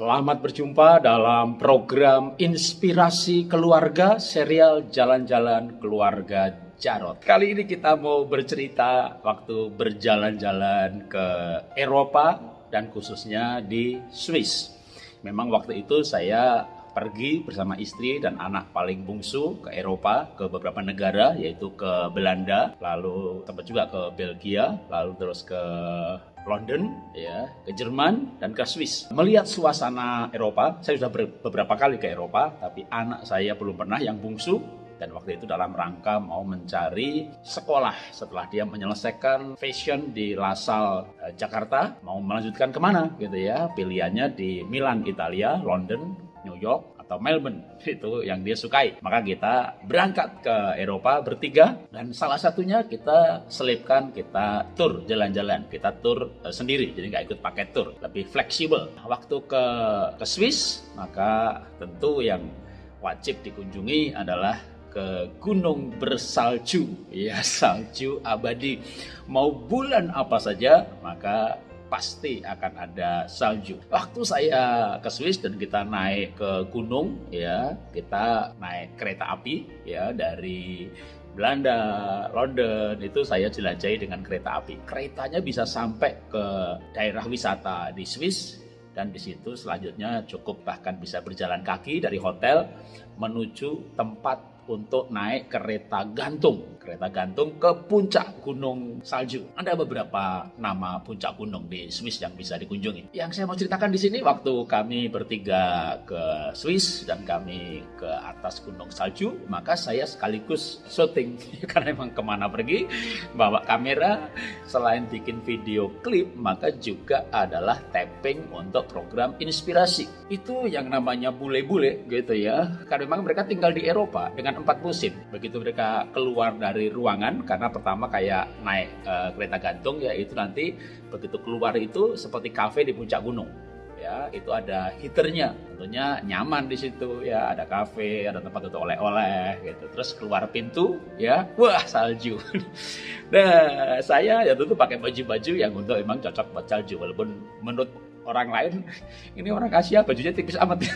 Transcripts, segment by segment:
Selamat berjumpa dalam program Inspirasi Keluarga serial Jalan-Jalan Keluarga Jarot. Kali ini kita mau bercerita waktu berjalan-jalan ke Eropa dan khususnya di Swiss. Memang waktu itu saya pergi bersama istri dan anak paling bungsu ke Eropa, ke beberapa negara yaitu ke Belanda, lalu sempat juga ke Belgia, lalu terus ke London, ya, ke Jerman dan ke Swiss. Melihat suasana Eropa, saya sudah beberapa kali ke Eropa, tapi anak saya belum pernah yang bungsu. Dan waktu itu dalam rangka mau mencari sekolah setelah dia menyelesaikan fashion di Lasal eh, Jakarta mau melanjutkan ke mana gitu ya. Pilihannya di Milan Italia London New York atau Melbourne. Itu yang dia sukai. Maka kita berangkat ke Eropa bertiga. Dan salah satunya kita selipkan kita tur jalan-jalan. Kita tur uh, sendiri. Jadi nggak ikut pakai tur. Lebih fleksibel. Waktu ke ke Swiss maka tentu yang wajib dikunjungi adalah ke gunung bersalju. Ya salju abadi. Mau bulan apa saja maka pasti akan ada salju. Waktu saya ke Swiss dan kita naik ke gunung ya, kita naik kereta api ya dari Belanda, London itu saya jelajahi dengan kereta api. Keretanya bisa sampai ke daerah wisata di Swiss dan di situ selanjutnya cukup bahkan bisa berjalan kaki dari hotel menuju tempat untuk naik kereta gantung. Kereta gantung ke puncak gunung salju. Ada beberapa nama puncak gunung di Swiss yang bisa dikunjungi. Yang saya mau ceritakan di sini waktu kami bertiga ke Swiss dan kami ke atas gunung salju, maka saya sekaligus syuting karena memang ke mana pergi bawa kamera selain bikin video klip maka juga adalah tapping untuk program inspirasi. Itu yang namanya bule-bule gitu ya. Karena memang mereka tinggal di Eropa dengan empat musim. Begitu mereka keluar dari ruangan, karena pertama kayak naik uh, kereta gantung ya itu nanti begitu keluar itu seperti kafe di puncak gunung. Ya, itu ada heaternya, tentunya nyaman di situ ya, ada kafe, ada tempat untuk oleh-oleh gitu. Terus keluar pintu ya, wah salju. nah, saya ya tentu pakai baju-baju yang untuk emang cocok buat salju walaupun menurut orang lain ini orang Asia bajunya tipis amat.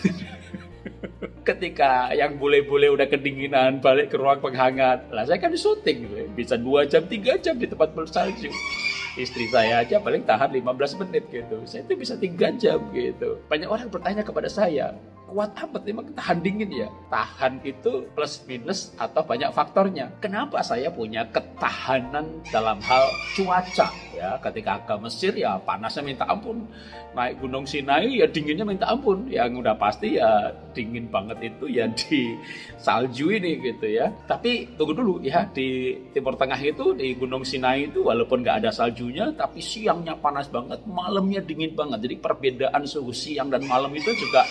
ketika yang bule-bule udah kedinginan balik ke ruang penghangat lah saya kan syuting gitu. bisa dua jam tiga jam di tempat bersalju istri saya aja paling tahan 15 menit gitu. Saya itu bisa tiga jam gitu. Banyak orang bertanya kepada saya kuat amat memang tahan dingin ya. Tahan itu plus minus atau banyak faktornya. Kenapa saya punya ketahanan dalam hal cuaca? Ya ketika ke Mesir ya panasnya minta ampun. Naik gunung Sinai ya dinginnya minta ampun. Yang udah pasti ya dingin banget itu ya di salju ini gitu ya. Tapi tunggu dulu ya di Timur Tengah itu di gunung Sinai itu walaupun nggak ada saljunya tapi siangnya panas banget malamnya dingin banget. Jadi perbedaan suhu siang dan malam itu juga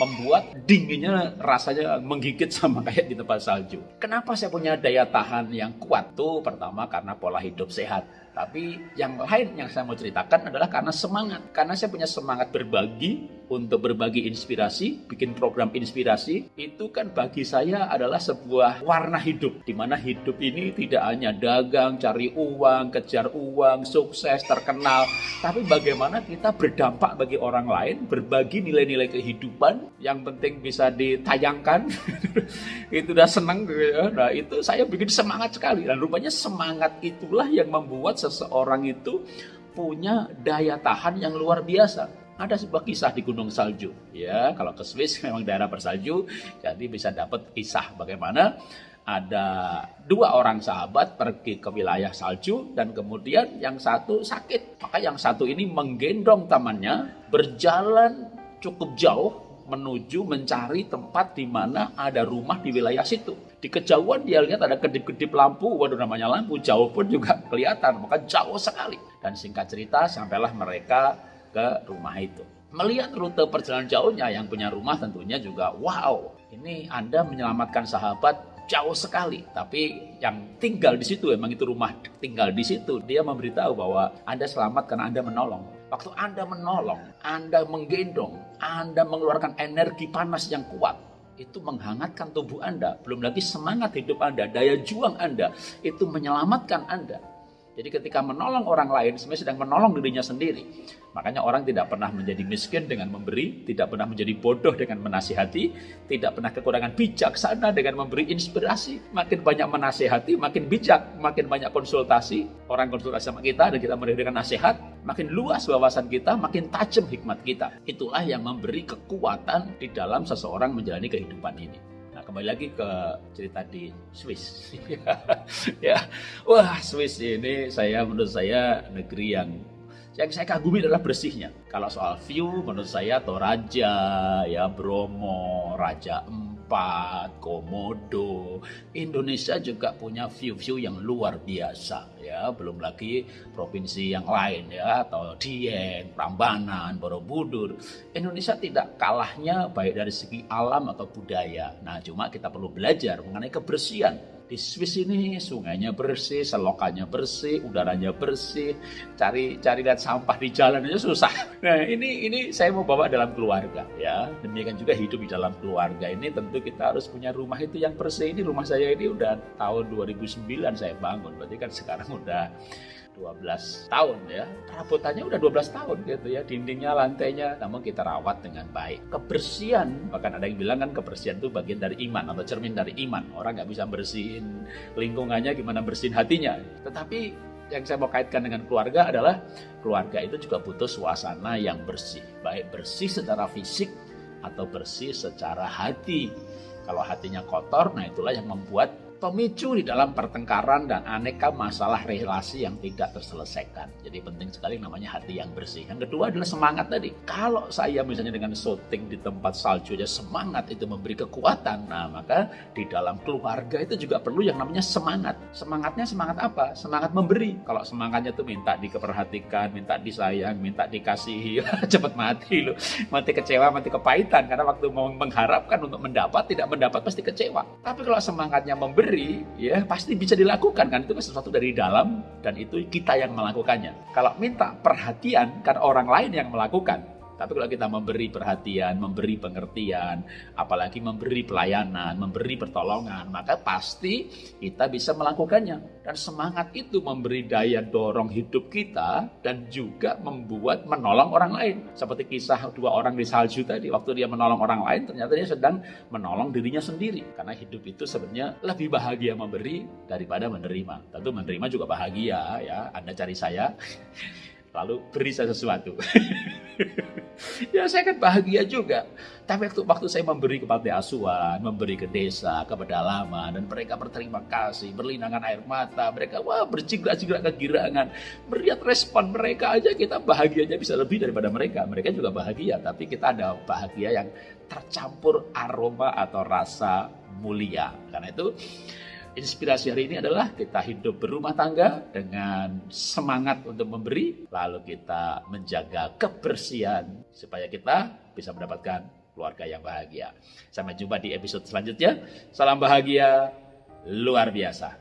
membuat dinginnya rasanya menggigit sama kayak di tempat salju. Kenapa saya punya daya tahan yang kuat? Tuh pertama karena pola hidup sehat tapi yang lain yang saya mau ceritakan adalah karena semangat. Karena saya punya semangat berbagi untuk berbagi inspirasi, bikin program inspirasi. Itu kan bagi saya adalah sebuah warna hidup. di mana hidup ini tidak hanya dagang, cari uang, kejar uang, sukses, terkenal. Tapi bagaimana kita berdampak bagi orang lain, berbagi nilai-nilai kehidupan. Yang penting bisa ditayangkan. itu udah senang. Gitu ya. Nah itu saya bikin semangat sekali. Dan rupanya semangat itulah yang membuat seseorang itu punya daya tahan yang luar biasa. Ada sebuah kisah di Gunung Salju, ya. Kalau ke Swiss memang daerah bersalju, jadi bisa dapat kisah bagaimana ada dua orang sahabat pergi ke wilayah salju dan kemudian yang satu sakit. Maka yang satu ini menggendong temannya berjalan cukup jauh menuju mencari tempat di mana ada rumah di wilayah situ. Di kejauhan dia lihat ada kedip-kedip lampu, waduh namanya lampu, jauh pun juga kelihatan, maka jauh sekali. Dan singkat cerita, sampailah mereka ke rumah itu. Melihat rute perjalanan jauhnya, yang punya rumah tentunya juga, wow, ini Anda menyelamatkan sahabat jauh sekali. Tapi yang tinggal di situ, emang itu rumah tinggal di situ, dia memberitahu bahwa Anda selamat karena Anda menolong. Waktu Anda menolong, Anda menggendong, Anda mengeluarkan energi panas yang kuat, itu menghangatkan tubuh Anda. Belum lagi semangat hidup Anda, daya juang Anda, itu menyelamatkan Anda. Jadi ketika menolong orang lain, sebenarnya sedang menolong dirinya sendiri. Makanya orang tidak pernah menjadi miskin dengan memberi, tidak pernah menjadi bodoh dengan menasihati, tidak pernah kekurangan bijaksana dengan memberi inspirasi. Makin banyak menasihati, makin bijak, makin banyak konsultasi. Orang konsultasi sama kita dan kita memberikan nasihat, makin luas wawasan kita, makin tajam hikmat kita. Itulah yang memberi kekuatan di dalam seseorang menjalani kehidupan ini. Kembali lagi ke cerita di Swiss. ya. Wah, Swiss ini saya menurut saya negeri yang yang saya kagumi adalah bersihnya. Kalau soal view menurut saya Toraja, ya Bromo, Raja Empat, Komodo. Indonesia juga punya view-view yang luar biasa ya, belum lagi provinsi yang lain ya atau Dieng, Prambanan, Borobudur. Indonesia tidak kalahnya baik dari segi alam atau budaya. Nah, cuma kita perlu belajar mengenai kebersihan di Swiss ini sungainya bersih, selokannya bersih, udaranya bersih. Cari cari lihat sampah di jalan aja susah. Nah ini ini saya mau bawa dalam keluarga ya. Demikian juga hidup di dalam keluarga ini tentu kita harus punya rumah itu yang bersih. Ini rumah saya ini udah tahun 2009 saya bangun. Berarti kan sekarang udah 12 tahun ya. Perabotannya udah 12 tahun gitu ya. Dindingnya, lantainya, namun kita rawat dengan baik. Kebersihan, bahkan ada yang bilang kan kebersihan itu bagian dari iman atau cermin dari iman. Orang nggak bisa bersihin lingkungannya, gimana bersihin hatinya. Tetapi yang saya mau kaitkan dengan keluarga adalah keluarga itu juga butuh suasana yang bersih. Baik bersih secara fisik atau bersih secara hati. Kalau hatinya kotor, nah itulah yang membuat pemicu di dalam pertengkaran dan aneka masalah relasi yang tidak terselesaikan. Jadi penting sekali namanya hati yang bersih. Yang kedua adalah semangat tadi. Kalau saya misalnya dengan syuting di tempat salju aja semangat itu memberi kekuatan. Nah maka di dalam keluarga itu juga perlu yang namanya semangat. Semangatnya semangat apa? Semangat memberi. Kalau semangatnya itu minta diperhatikan, minta disayang, minta dikasihi, cepat mati loh. Mati kecewa, mati kepahitan. Karena waktu mau mengharapkan untuk mendapat, tidak mendapat pasti kecewa. Tapi kalau semangatnya memberi, ya pasti bisa dilakukan kan itu kan sesuatu dari dalam dan itu kita yang melakukannya. Kalau minta perhatian kan orang lain yang melakukan. Tapi kalau kita memberi perhatian, memberi pengertian, apalagi memberi pelayanan, memberi pertolongan, maka pasti kita bisa melakukannya. Dan semangat itu memberi daya dorong hidup kita dan juga membuat menolong orang lain. Seperti kisah dua orang di salju tadi, waktu dia menolong orang lain, ternyata dia sedang menolong dirinya sendiri. Karena hidup itu sebenarnya lebih bahagia memberi daripada menerima. Tentu menerima juga bahagia ya. Anda cari saya, lalu beri saya sesuatu. ya saya kan bahagia juga. Tapi waktu, waktu saya memberi kepada asuhan, memberi ke desa, ke pedalaman, dan mereka berterima kasih, berlinangan air mata, mereka wah berjigrak-jigrak kegirangan. Melihat respon mereka aja kita bahagianya bisa lebih daripada mereka. Mereka juga bahagia, tapi kita ada bahagia yang tercampur aroma atau rasa mulia. Karena itu Inspirasi hari ini adalah kita hidup berumah tangga dengan semangat untuk memberi, lalu kita menjaga kebersihan supaya kita bisa mendapatkan keluarga yang bahagia. Sampai jumpa di episode selanjutnya. Salam bahagia luar biasa.